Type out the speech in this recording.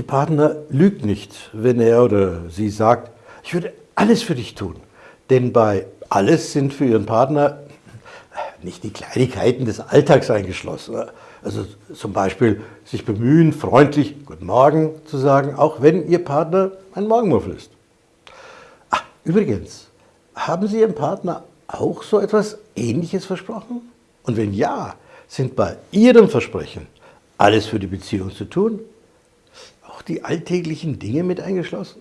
Ihr Partner lügt nicht, wenn er oder sie sagt, ich würde alles für dich tun. Denn bei alles sind für Ihren Partner nicht die Kleinigkeiten des Alltags eingeschlossen. Also zum Beispiel sich bemühen, freundlich Guten Morgen zu sagen, auch wenn Ihr Partner ein Morgenmuffel ist. Ach, übrigens, haben Sie Ihrem Partner auch so etwas Ähnliches versprochen? Und wenn ja, sind bei Ihrem Versprechen alles für die Beziehung zu tun? Auch die alltäglichen Dinge mit eingeschlossen?